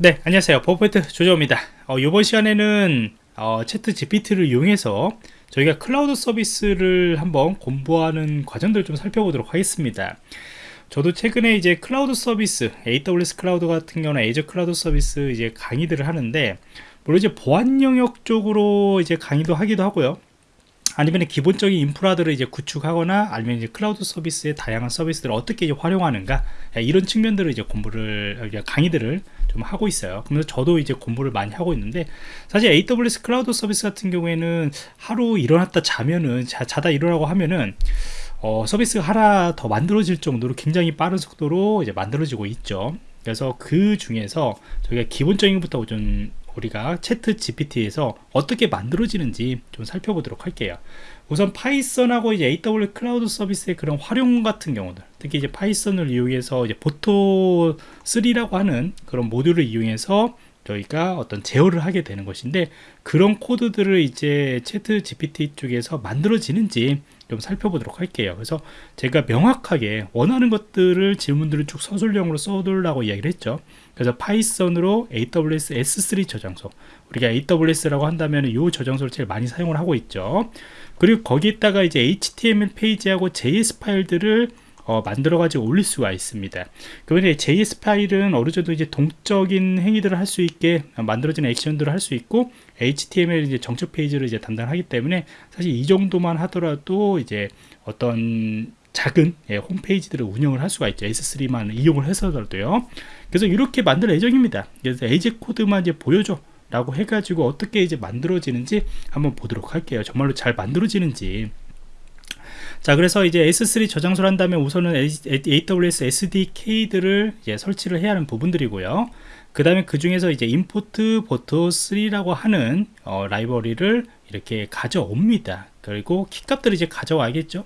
네 안녕하세요. 버퍼트 조조입니다. 어, 이번 시간에는 어, ChatGPT를 이용해서 저희가 클라우드 서비스를 한번 공부하는 과정들을 좀 살펴보도록 하겠습니다. 저도 최근에 이제 클라우드 서비스 AWS 클라우드 같은 경우는 Azure 클라우드 서비스 이제 강의들을 하는데 물론 이제 보안 영역 쪽으로 이제 강의도 하기도 하고요. 아니면 기본적인 인프라들을 이제 구축하거나 아니면 이제 클라우드 서비스의 다양한 서비스들을 어떻게 이제 활용하는가 예, 이런 측면들을 이제 공부를 강의들을 좀 하고 있어요. 그래서 저도 이제 공부를 많이 하고 있는데 사실 AWS 클라우드 서비스 같은 경우에는 하루 일어났다 자면은 자, 자다 일어나고 하면은 어, 서비스가 하나 더 만들어질 정도로 굉장히 빠른 속도로 이제 만들어지고 있죠. 그래서 그 중에서 저희가 기본적인 것부터 좀 우리가 ChatGPT에서 어떻게 만들어지는지 좀 살펴보도록 할게요. 우선 파이썬하고 이제 AWS 클라우드 서비스의 그런 활용 같은 경우들 특히 이제 파이썬을 이용해서 이제 Boto 3라고 하는 그런 모듈을 이용해서 저희가 어떤 제어를 하게 되는 것인데 그런 코드들을 이제 ChatGPT 쪽에서 만들어지는지 좀 살펴보도록 할게요. 그래서 제가 명확하게 원하는 것들을 질문들을 쭉 서술형으로 써두라고 이야기를 했죠. 그래서 파이썬으로 AWS S3 저장소 우리가 AWS라고 한다면 이 저장소를 제일 많이 사용을 하고 있죠. 그리고 거기에다가 이제 HTML 페이지하고 JS 파일들을 어, 만들어 가지고 올릴 수가 있습니다. 그런데 JS 파일은 어느 정도 이제 동적인 행위들을 할 수 있게 만들어지는 액션들을 할 수 있고 HTML 이제 정책 페이지를 이제 담당하기 때문에 사실 이 정도만 하더라도 이제 어떤 작은 예, 홈페이지들을 운영을 할 수가 있죠. S3만 이용을 해서라도요. 그래서 이렇게 만들 예정입니다. 그래서 에이지 코드만 이제 보여줘 라고 해가지고 어떻게 이제 만들어지는지 한번 보도록 할게요. 정말로 잘 만들어지는지 자 그래서 이제 S3 저장소를 한다면 우선은 AWS SDK들을 이제 설치를 해야 하는 부분들이고요. 그 다음에 그 중에서 이제 임포트 보트 3라고 하는 어, 라이브러리를 이렇게 가져옵니다. 그리고 키값들을 이제 가져와야겠죠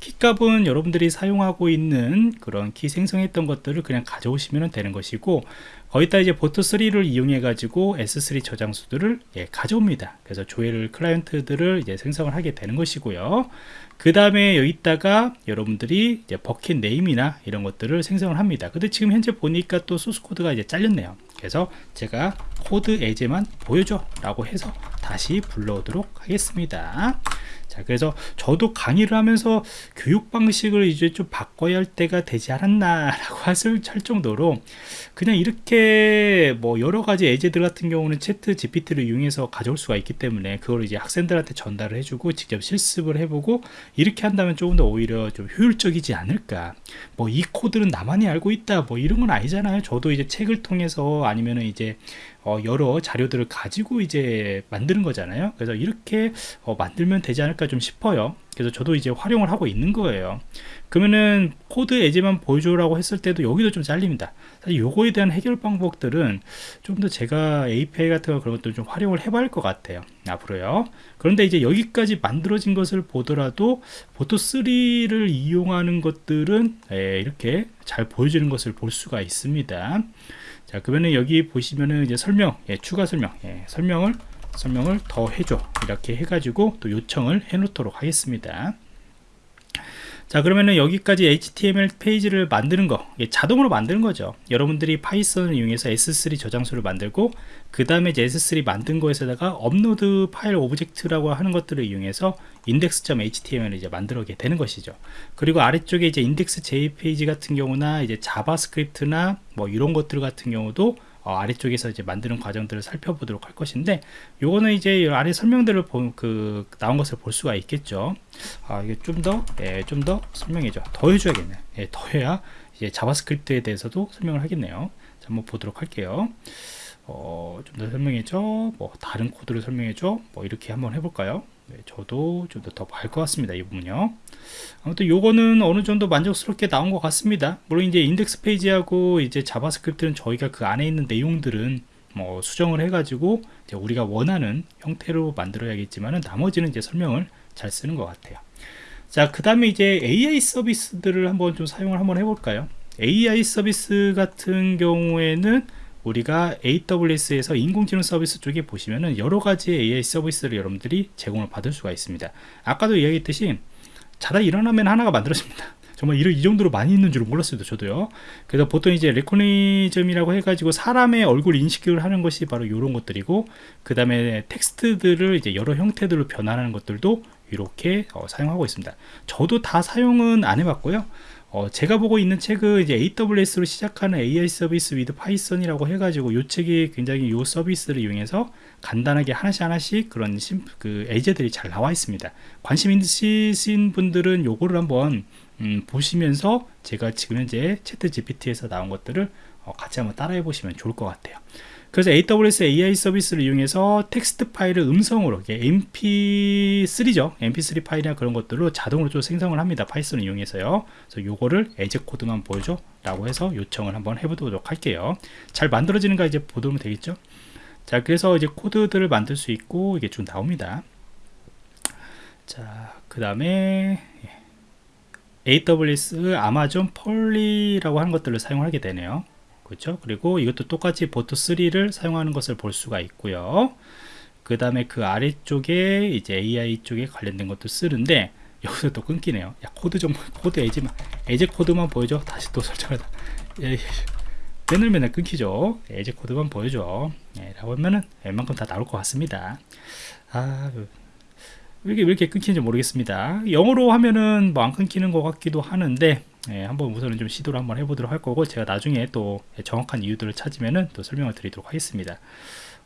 키값은 여러분들이 사용하고 있는 그런 키 생성했던 것들을 그냥 가져오시면 되는 것이고 거기다 이제 보트3를 이용해 가지고 S3 저장소들을 예, 가져옵니다. 그래서 조회를 클라이언트들을 이제 생성을 하게 되는 것이고요. 그 다음에 여기다가 여러분들이 이제 bucket name이나 이런 것들을 생성을 합니다. 근데 지금 현재 보니까 또 소스 코드가 이제 잘렸네요. 그래서 제가 코드 예제만 보여줘 라고 해서 다시 불러오도록 하겠습니다. 자 그래서 저도 강의를 하면서 교육 방식을 이제 좀 바꿔야 할 때가 되지 않았나 라고 할 정도로 그냥 이렇게 뭐 여러 가지 예제들 같은 경우는 ChatGPT를 이용해서 가져올 수가 있기 때문에 그걸 이제 학생들한테 전달을 해주고 직접 실습을 해보고 이렇게 한다면 조금 더 오히려 좀 효율적이지 않을까. 뭐 이 코드는 나만이 알고 있다. 뭐 이런 건 아니잖아요. 저도 이제 책을 통해서 아니면은 이제 어, 여러 자료들을 가지고 이제 만드는 거잖아요. 그래서 이렇게 어, 만들면 되지 않을까 좀 싶어요. 그래서 저도 이제 활용을 하고 있는 거예요. 그러면은 코드 예제만 보여줘라고 했을 때도 여기도 좀 잘립니다. 사실 요거에 대한 해결 방법들은 좀 더 제가 API 같은 거 그런 것들 좀 활용을 해봐야 할 것 같아요. 앞으로요. 그런데 이제 여기까지 만들어진 것을 보더라도 보토3를 이용하는 것들은 예, 이렇게 잘 보여지는 것을 볼 수가 있습니다. 자 그러면은 여기 보시면은 이제 설명 예, 추가 설명 예, 설명을 설명을 더 해줘. 이렇게 해가지고 또 요청을 해 놓도록 하겠습니다. 자 그러면은 여기까지 HTML 페이지를 만드는 거 자동으로 만드는 거죠. 여러분들이 파이썬을 이용해서 S3 저장소를 만들고 그 다음에 S3 만든 거에서다가 upload file object라고 하는 것들을 이용해서 index.html을 이제 만들게 되는 것이죠. 그리고 아래쪽에 이제 index jpg 같은 경우나 이제 JavaScript나 뭐 이런 것들 같은 경우도 어, 아래쪽에서 이제 만드는 과정들을 살펴보도록 할 것인데 요거는 이제 아래 설명들을 보, 그 나온 것을 볼 수가 있겠죠. 아 이게 좀더 예, 좀더 설명해줘. 더 해줘야겠네. 예, 더 해야 이제 JavaScript에 대해서도 설명을 하겠네요. 자, 한번 보도록 할게요. 어, 좀 더 설명해줘. 뭐 다른 코드를 설명해줘. 뭐 이렇게 한번 해볼까요? 네, 저도 좀 더 더 볼 것 같습니다 이 부분요. 아무튼 요거는 어느 정도 만족스럽게 나온 것 같습니다. 물론 이제 인덱스 페이지하고 이제 JavaScript는 저희가 그 안에 있는 내용들은 뭐 수정을 해 가지고 우리가 원하는 형태로 만들어야겠지만 나머지는 이제 설명을 잘 쓰는 것 같아요. 자 그 다음에 이제 AI 서비스들을 한번 좀 사용을 한번 해볼까요? AI 서비스 같은 경우에는 우리가 AWS에서 인공지능 서비스 쪽에 보시면은 여러 가지 AI 서비스를 여러분들이 제공을 받을 수가 있습니다. 아까도 이야기했듯이 자다 일어나면 하나가 만들어집니다. 정말 이 정도로 많이 있는 줄은 몰랐어요 저도요 그래서 보통 이제 레코니즘이라고 해가지고 사람의 얼굴 인식을 하는 것이 바로 이런 것들이고 그 다음에 텍스트들을 이제 여러 형태들로 변환하는 것들도 이렇게 어, 사용하고 있습니다 저도 다 사용은 안 해봤고요 어, 제가 보고 있는 책은 이제 AWS로 시작하는 AI 서비스 with Python이라고 해가지고 이 책이 굉장히 이 서비스를 이용해서 간단하게 하나씩 하나씩 그런 심, 그 예제들이 잘 나와 있습니다. 관심 있으신 분들은 요거를 한번 음, 보시면서 제가 지금 현재 ChatGPT에서 나온 것들을 어, 같이 한번 따라해 보시면 좋을 것 같아요. 그래서 AWS AI 서비스를 이용해서 텍스트 파일을 음성으로 mp3죠. Mp3 파일이나 그런 것들로 자동으로 좀 생성을 합니다. Python을 이용해서요. 그래서 요거를 예제 코드만 보여줘 라고 해서 요청을 한번 해보도록 할게요. 잘 만들어지는가 이제 보도록 되겠죠? 자 그래서 이제 코드들을 만들 수 있고 이게 좀 나옵니다. 자 그 다음에 AWS Amazon Polly라고 하는 것들을 사용하게 되네요 그렇죠? 그리고 이것도 똑같이 boto3를 사용하는 것을 볼 수가 있고요. 그 다음에 그 아래쪽에 이제 AI 쪽에 관련된 것도 쓰는데 여기서 또 끊기네요. 야 코드 좀 코드 예제만 예제 코드만 보여줘. 다시 또 설정하다. 예, 맨날 맨날 끊기죠. 예제 코드만 보여줘. 예, 라고 하면은 웬만큼 다 나올 것 같습니다. 아 그, 왜 이렇게, 왜 이렇게 끊기는지 모르겠습니다. 영어로 하면은 뭐 안 끊기는 것 같기도 하는데 예, 한번 우선은 좀 시도를 한번 해보도록 할 거고 제가 나중에 또 정확한 이유들을 찾으면은 또 설명을 드리도록 하겠습니다.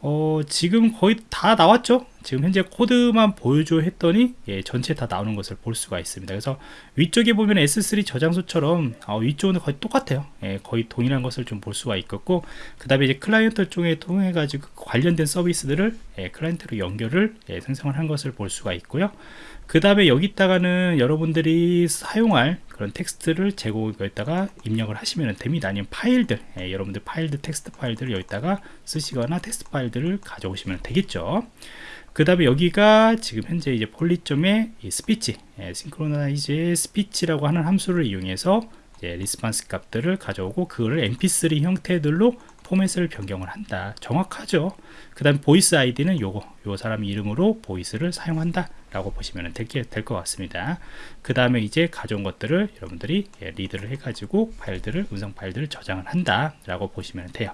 어, 지금 거의 다 나왔죠 지금 현재 코드만 보여줘 했더니 예, 전체 다 나오는 것을 볼 수가 있습니다. 그래서 위쪽에 보면 S3 저장소처럼 어, 위쪽은 거의 똑같아요. 예, 거의 동일한 것을 좀 볼 수가 있겠고 그 다음에 이제 클라이언트 쪽에 통해 가지고 관련된 서비스들을 예, 클라이언트로 연결을 예, 생성을 한 것을 볼 수가 있고요. 그 다음에 여기다가는 여러분들이 사용할 그런 텍스트를 제공에다가 입력을 하시면 됩니다. 아니면 파일들 예, 여러분들 파일들 텍스트 파일들을 여기다가 쓰시거나 텍스트 파일들을 가져오시면 되겠죠 그 다음에 여기가 지금 현재 이제 Polly점의 이 스피치 예, synchronize speech라고 하는 함수를 이용해서 response 값들을 가져오고 그거를 mp3 형태들로 포맷을 변경을 한다. 정확하죠? 그 다음 voice ID는 요거 요 사람 이름으로 voice를 사용한다 라고 보시면 될 것 같습니다. 그 다음에 이제 가져온 것들을 여러분들이 예, read를 해 가지고 파일들을 음성 파일들을 저장을 한다 라고 보시면 돼요.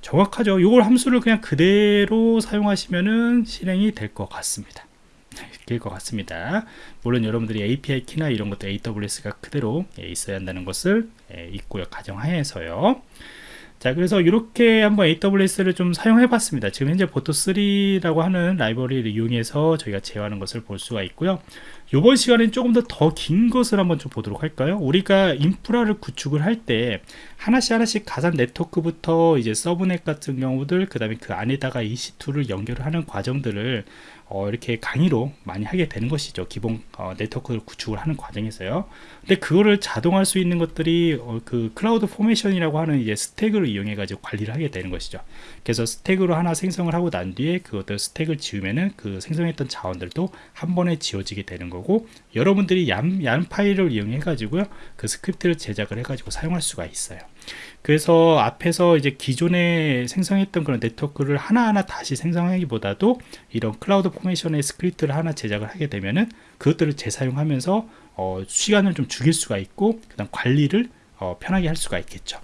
정확하죠? 이걸 함수를 그냥 그대로 사용하시면은 실행이 될 것 같습니다. 될것 같습니다. 물론 여러분들이 API 키나 이런 것도 AWS가 그대로 예, 있어야 한다는 것을 예, 있고요. 가정하에서요 자 그래서 이렇게 한번 AWS를 좀 사용해 봤습니다. 지금 현재 보토3라고 하는 라이브러리를 이용해서 저희가 제어하는 것을 볼 수가 있고요 이번 시간엔 조금 더 더 긴 것을 한번 좀 보도록 할까요? 우리가 인프라를 구축을 할 때 하나씩 하나씩 가상 네트워크부터 이제 subnet 같은 경우들 그 다음에 그 안에다가 EC2를 연결을 하는 과정들을 어, 이렇게 강의로 많이 하게 되는 것이죠. 기본 어, 네트워크를 구축을 하는 과정에서요. 근데 그거를 자동할 수 있는 것들이 어, 그 CloudFormation이라고 하는 이제 스택을 이용해 가지고 관리를 하게 되는 것이죠. 그래서 스택으로 하나 생성을 하고 난 뒤에 그것들 스택을 지우면은 그 생성했던 자원들도 한 번에 지워지게 되는 거고 여러분들이 얀, 얀 파일을 이용해 가지고요 그 스크립트를 제작을 해 가지고 사용할 수가 있어요. 그래서 앞에서 이제 기존에 생성했던 그런 네트워크를 하나하나 다시 생성하기보다도 이런 CloudFormation의 스크립트를 하나 제작을 하게 되면은 그것들을 재사용하면서 어, 시간을 좀 줄일 수가 있고 그 다음 관리를 어, 편하게 할 수가 있겠죠.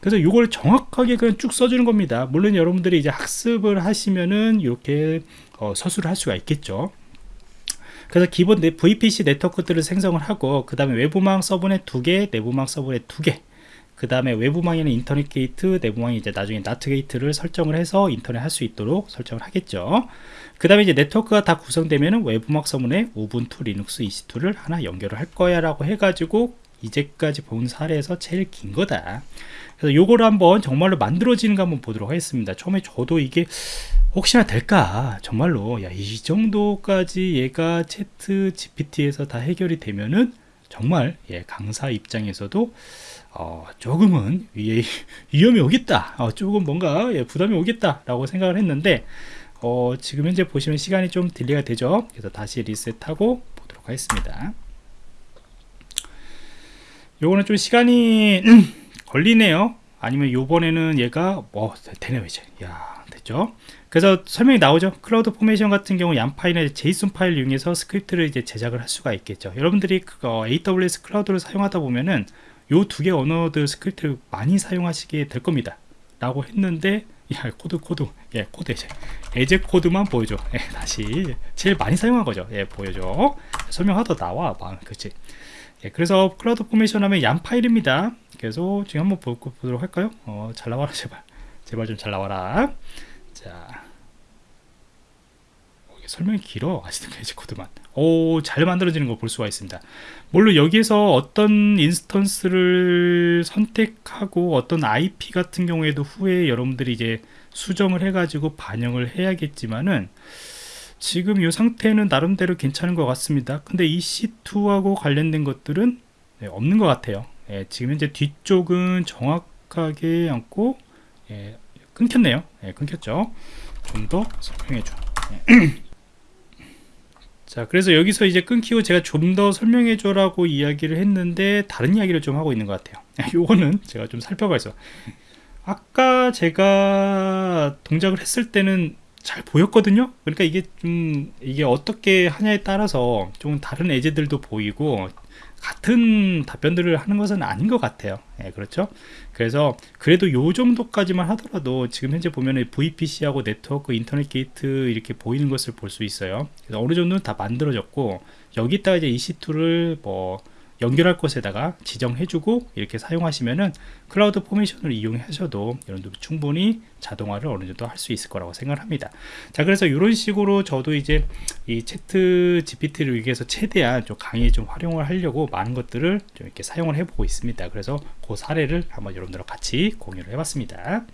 그래서 이걸 정확하게 그냥 쭉 써주는 겁니다. 물론 여러분들이 이제 학습을 하시면은 이렇게 어, 서술을 할 수가 있겠죠 그래서 기본 VPC 네트워크들을 생성을 하고 그 다음에 외부망 subnet 두개 내부망 subnet 두개 그 다음에 외부망에는 인터넷 게이트, 내부망이 이제 나중에 NAT 게이트를 설정을 해서 인터넷 할 수 있도록 설정을 하겠죠. 그 다음에 이제 네트워크가 다 구성되면은 외부망 subnet에 Ubuntu Linux EC2를 하나 연결을 할 거야 라고 해가지고 이제까지 본 사례에서 제일 긴 거다. 그래서 요거를 한번 정말로 만들어지는 거 한번 보도록 하겠습니다. 처음에 저도 이게 혹시나 될까? 정말로. 야 이 정도까지 얘가 ChatGPT에서 다 해결이 되면은 정말 예, 강사 입장에서도 어, 조금은 위, 위험이 오겠다. 어, 조금 뭔가 예, 부담이 오겠다 라고 생각을 했는데 어, 지금 현재 보시면 시간이 좀 delay가 되죠? 그래서 다시 리셋하고 보도록 하겠습니다 요거는 좀 시간이 걸리네요. 아니면 요번에는 얘가 뭐 되네요 이제. 야 됐죠? 그래서 설명이 나오죠? CloudFormation 같은 경우 YAML 파일에 JSON 파일 이용해서 스크립트를 이제 제작을 할 수가 있겠죠. 여러분들이 그, 어, AWS 클라우드를 사용하다 보면은 요 두 개 언어들 스크립트를 많이 사용하시게 될 겁니다. 라고 했는데 야 코드 코드. 예 코드 이제. 예제 코드만 보여줘. 예 다시. 제일 많이 사용한 거죠. 예 보여줘. 설명하다 나와. 막 그치 예 그래서 CloudFormation 하면 YAML 파일입니다. 그래서 지금 한번 보, 보도록 할까요? 어 잘 나와라 제발. 제발 좀 잘 나와라. 자. 설명이 길어. 아직도 예제 코드만. 오 잘 만들어지는 거 볼 수가 있습니다. 물론 여기에서 어떤 인스턴스를 선택하고 어떤 IP 같은 경우에도 후에 여러분들이 이제 수정을 해 가지고 반영을 해야겠지만은 지금 이 상태는 나름대로 괜찮은 것 같습니다. 근데 EC2하고 관련된 것들은 네, 없는 것 같아요. 예, 지금 현재 뒤쪽은 정확하게 않고 예, 끊겼네요. 예, 끊겼죠. 좀 더 설명해줘. 예. 자 그래서 여기서 이제 끊기고 제가 좀 더 설명해줘 라고 이야기를 했는데 다른 이야기를 좀 하고 있는 것 같아요 요거는 제가 좀 살펴봐서 아까 제가 동작을 했을 때는 잘 보였거든요. 그러니까 이게 좀 이게 어떻게 하냐에 따라서 좀 다른 예제들도 보이고 같은 답변들을 하는 것은 아닌 것 같아요. 예, 그렇죠? 그래서 그래도 요 정도까지만 하더라도 지금 현재 보면은 VPC하고 네트워크 인터넷 게이트 이렇게 보이는 것을 볼 수 있어요. 그래서 어느 정도는 다 만들어졌고 여기다가 이제 EC2를 뭐 연결할 곳에다가 지정해주고 이렇게 사용하시면은 CloudFormation을 이용하셔도 여러분들 충분히 자동화를 어느 정도 할 수 있을 거라고 생각합니다. 자, 그래서 이런 식으로 저도 이제 이 채트 GPT를 위해서 최대한 좀 강의 좀 활용을 하려고 많은 것들을 좀 이렇게 사용을 해보고 있습니다. 그래서 그 사례를 한번 여러분들과 같이 공유를 해봤습니다.